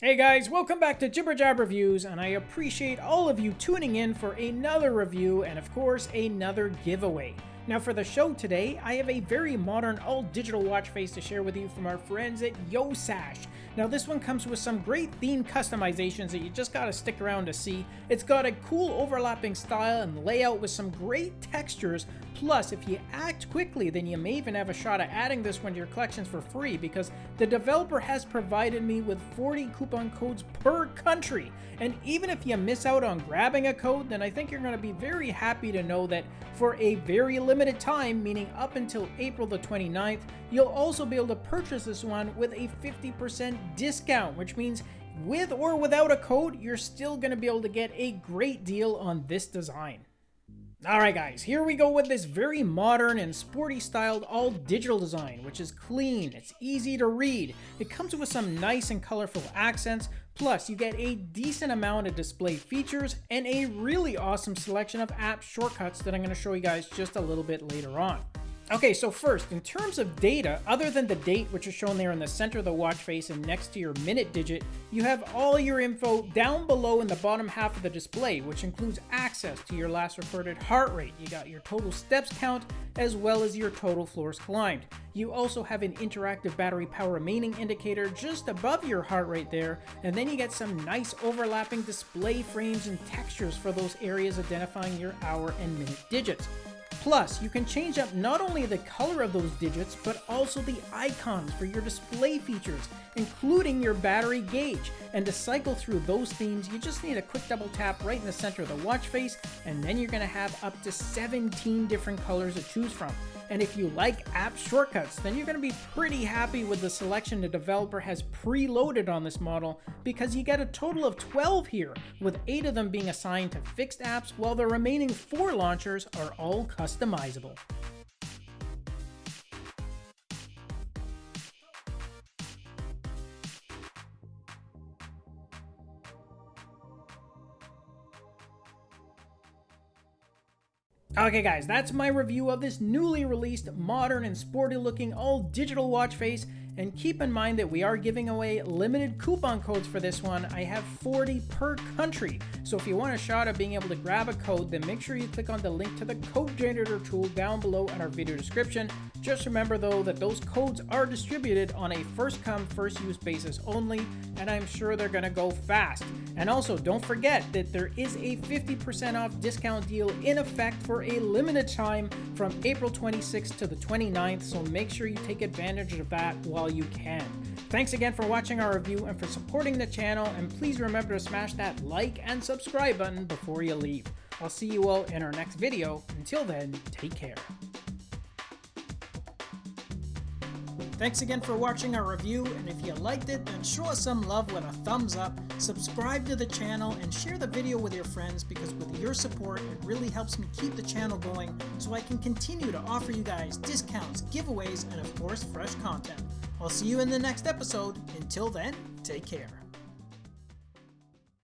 Hey guys, welcome back to Jibber Jab Reviews, and I appreciate all of you tuning in for another review and of course another giveaway. Now for the show today, I have a very modern all-digital watch face to share with you from our friends at YoSash. Now this one comes with some great theme customizations that you just gotta stick around to see. It's got a cool overlapping style and layout with some great textures, plus if you act quickly then you may even have a shot at adding this one to your collections for free because the developer has provided me with 40 coupon codes per country. And even if you miss out on grabbing a code, then I think you're gonna be very happy to know that for a very limited time, meaning up until April the 29th, you'll also be able to purchase this one with a 50% discount, which means with or without a code, you're still going to be able to get a great deal on this design. Alright guys, here we go with this very modern and sporty styled all digital design, which is clean, it's easy to read, it comes with some nice and colorful accents, plus you get a decent amount of display features and a really awesome selection of app shortcuts that I'm going to show you guys just a little bit later on. Okay, so first, in terms of data, other than the date, which is shown there in the center of the watch face and next to your minute digit, you have all your info down below in the bottom half of the display, which includes access to your last recorded heart rate. You got your total steps count, as well as your total floors climbed. You also have an interactive battery power remaining indicator just above your heart rate there, and then you get some nice overlapping display frames and textures for those areas identifying your hour and minute digits. Plus, you can change up not only the color of those digits, but also the icons for your display features, including your battery gauge. And to cycle through those themes, you just need a quick double tap right in the center of the watch face, and then you're going to have up to 17 different colors to choose from. And if you like app shortcuts, then you're going to be pretty happy with the selection the developer has preloaded on this model because you get a total of 12 here, with 8 of them being assigned to fixed apps while the remaining 4 launchers are all customizable. Okay guys, that's my review of this newly released, modern and sporty looking all digital watch face and keep in mind that we are giving away limited coupon codes for this one. I have 40 per country. So if you want a shot at being able to grab a code, then make sure you click on the link to the code generator tool down below in our video description. Just remember though that those codes are distributed on a first come first use basis only, and I'm sure they're gonna go fast. And also don't forget that there is a 50% off discount deal in effect for a limited time from April 26th to the 29th, so make sure you take advantage of that while you can. Thanks again for watching our review and for supporting the channel, and please remember to smash that like and subscribe button before you leave. I'll see you all in our next video. Until then, take care. Thanks again for watching our review, and if you liked it, then show us some love with a thumbs up, subscribe to the channel, and share the video with your friends because with your support, it really helps me keep the channel going so I can continue to offer you guys discounts, giveaways, and of course, fresh content. I'll see you in the next episode. Until then, take care.